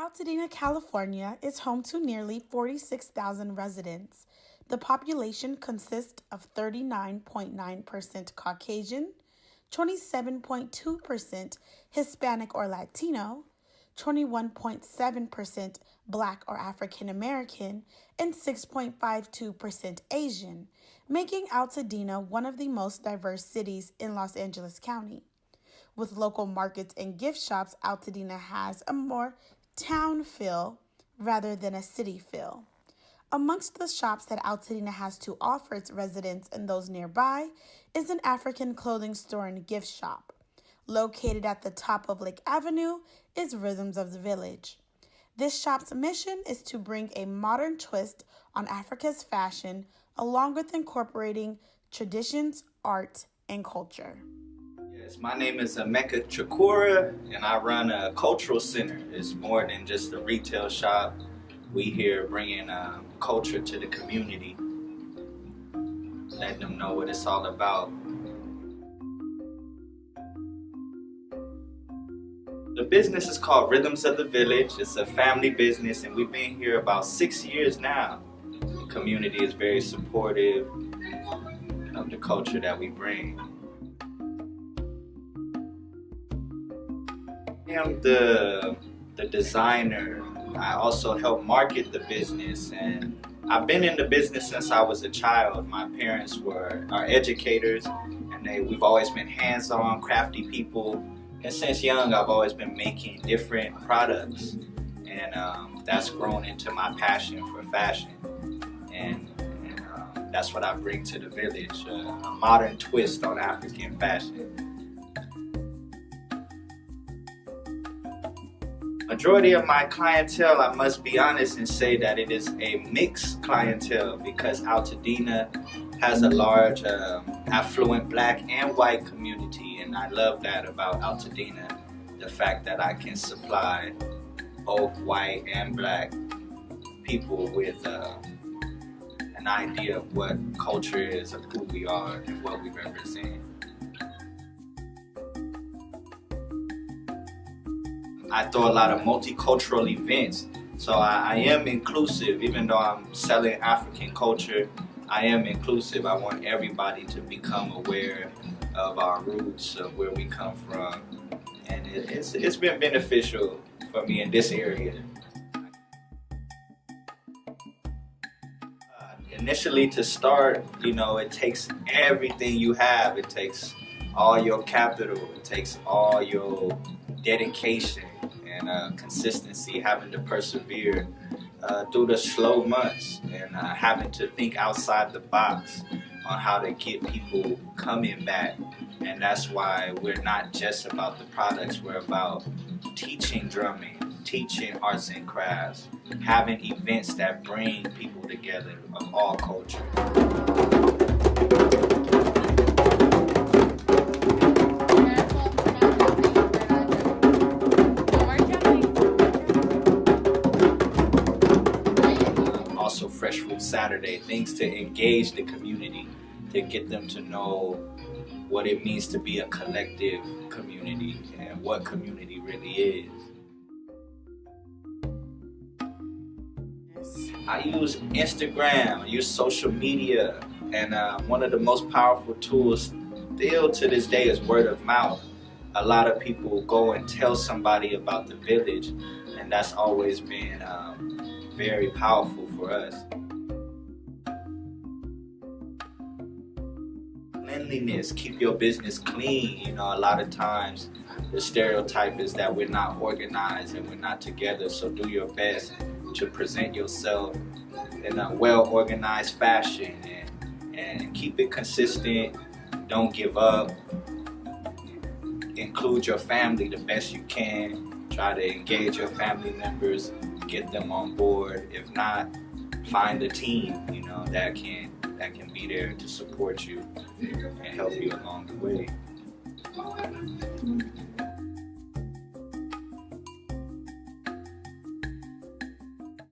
Altadena, California is home to nearly 46,000 residents. The population consists of 39.9% Caucasian, 27.2% Hispanic or Latino, 21.7% Black or African American, and 6.52% Asian, making Altadena one of the most diverse cities in Los Angeles County. With local markets and gift shops, Altadena has a more town feel rather than a city feel. Amongst the shops that Altadena has to offer its residents and those nearby is an African clothing store and gift shop. Located at the top of Lake Avenue is Rhythms of the Village. This shop's mission is to bring a modern twist on Africa's fashion along with incorporating traditions, art, and culture. My name is Emeka Chakura and I run a cultural center. It's more than just a retail shop. We here bringing um, culture to the community, letting them know what it's all about. The business is called Rhythms of the Village. It's a family business and we've been here about six years now. The community is very supportive of the culture that we bring. Am the, the designer. I also help market the business and I've been in the business since I was a child. My parents were our educators and they, we've always been hands-on, crafty people and since young, I've always been making different products. And um, that's grown into my passion for fashion. And, and um, that's what I bring to the village, uh, a modern twist on African fashion. Majority of my clientele, I must be honest and say that it is a mixed clientele because Altadena has a large um, affluent black and white community and I love that about Altadena the fact that I can supply both white and black people with uh, an idea of what culture is, of who we are and what we represent. I throw a lot of multicultural events so I, I am inclusive even though I'm selling African culture I am inclusive. I want everybody to become aware of our roots, of where we come from. And it, it's, it's been beneficial for me in this area. Uh, initially to start, you know, it takes everything you have. It takes all your capital. It takes all your dedication and uh, consistency, having to persevere uh, through the slow months and uh, having to think outside the box on how to get people coming back. And that's why we're not just about the products, we're about teaching drumming, teaching arts and crafts, having events that bring people together of all cultures. Fresh Fruit Saturday, things to engage the community, to get them to know what it means to be a collective community and what community really is. I use Instagram, I use social media, and uh, one of the most powerful tools still to this day is word of mouth. A lot of people go and tell somebody about the village, and that's always been um, very powerful for us. Cleanliness, keep your business clean. You know, a lot of times the stereotype is that we're not organized and we're not together, so do your best to present yourself in a well-organized fashion and, and keep it consistent. Don't give up. Include your family the best you can. Try to engage your family members, get them on board. If not, find a team, you know, that can that can be there to support you and help you along the way.